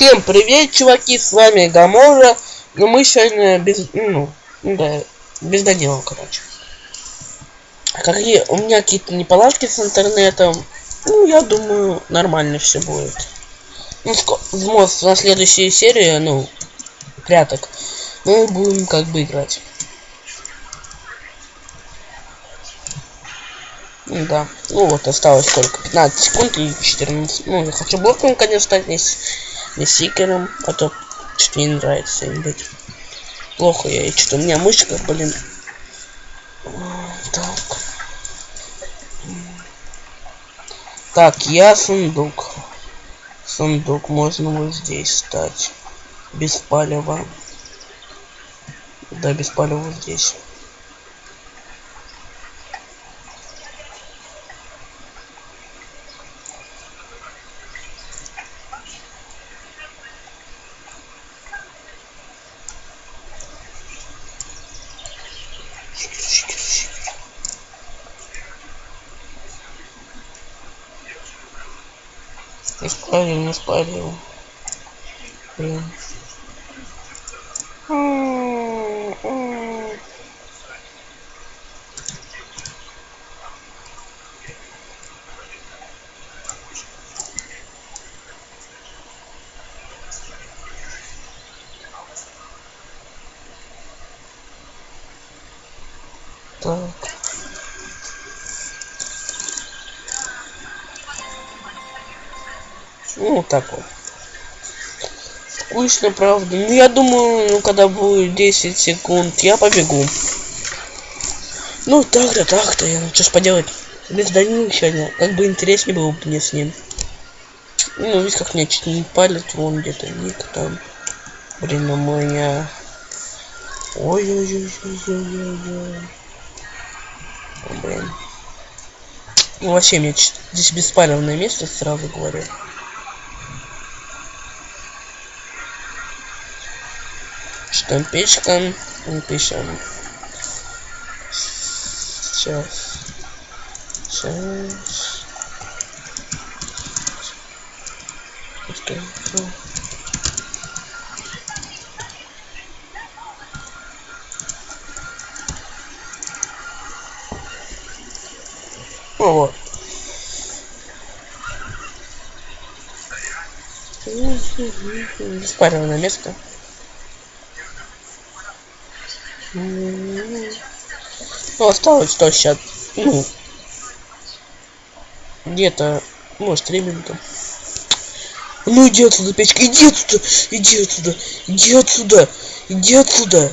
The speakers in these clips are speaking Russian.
Всем привет, чуваки, с вами Гамора. Но мы сегодня без, ну, да, без Данила, короче. Какие у меня какие-то неполадки с интернетом. Ну, я думаю, нормально все будет. Ну, в на следующей серии, ну, пряток, мы будем как бы играть. Да. Ну вот, осталось только 15 секунд и 14. Ну, я хочу блоком, конечно, стать не, сикером, а то что-то не нравится им быть. Плохо я, и что у меня мышка, блин. Так. Так, я сундук. Сундук можно вот здесь стать. Без палева. Да, без палева здесь. Не спалил, не спалил. Блин. Так. Ну, так вот. Скучно, правда. Ну, я думаю, ну, когда будет 10 секунд, я побегу. Ну, так-то, так-то. Я, ну, что ж поделать. Без Данила сегодня. Как бы интереснее было бы мне с ним. Ну, видишь, как мне чуть не палит. Вон где-то ник там. Блин, у меня... Ой-ой-ой-ой-ой-ой. Блин. Ну, вообще, мне здесь беспалевное место, сразу говорю. Штампичка пишем сейчас сейчас ну вот беспаренное место ну, осталось то сейчас, ну, где-то, может, три минуты. Ну иди отсюда, печка, иди отсюда, иди отсюда, иди отсюда, иди отсюда.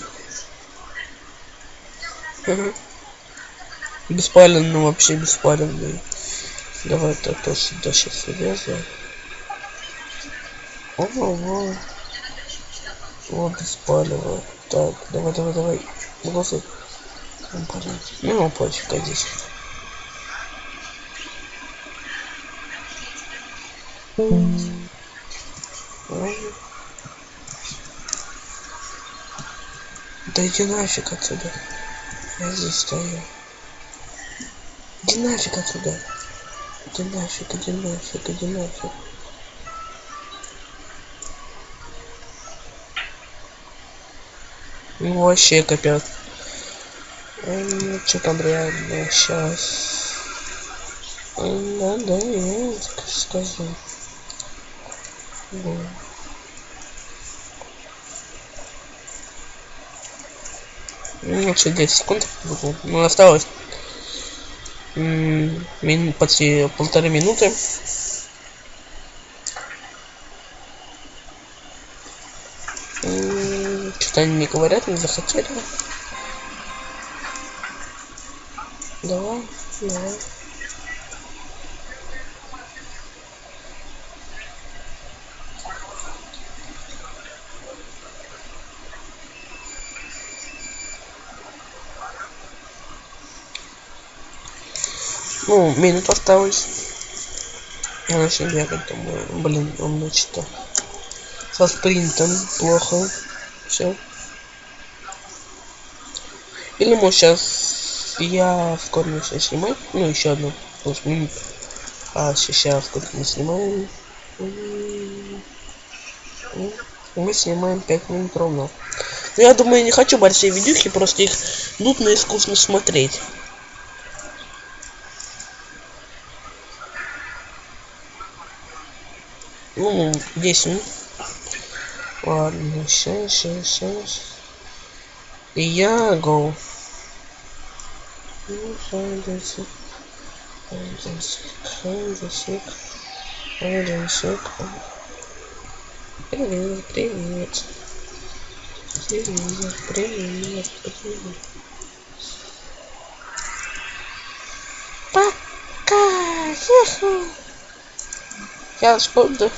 Ага. Беспаленно вообще беспаленный. Давай это то сюда сейчас влезу. Ого, о, беспалево. Так, давай, давай, давай. Голосуй. Ну, пофиг, а здесь. Да иди нафиг отсюда. Я здесь стою. Иди нафиг отсюда. Иди нафиг, иди нафиг, иди нафиг. Ну вообще капец. Ну, что там реально сейчас. Да, я скажу. Да. Ну, вообще 10 секунд. Ну, осталось мин, почти полторы минуты. Что они не говорят, не захотели. Давай, давай. Ну, минут осталось. Я начал бегать, думаю, блин, он значит со спринтом плохо. Все. Или может сейчас я скоро начну снимать. Ну, еще одну плюс А сейчас сколько мы снимаем. Мы снимаем 5 минут ровно. Но я думаю, я не хочу большие видюхи, просто их нудно и скучно смотреть. Ну, 10 минут. Ладно, сейчас, сейчас, сейчас. И я go. Привет, привет. Привет, привет, привет. Пока. Сейчас буду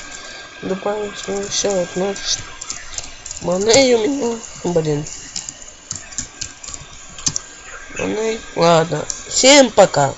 добавить ну, еще одну моней у меня. Блин. Моней. Ладно. Всем пока.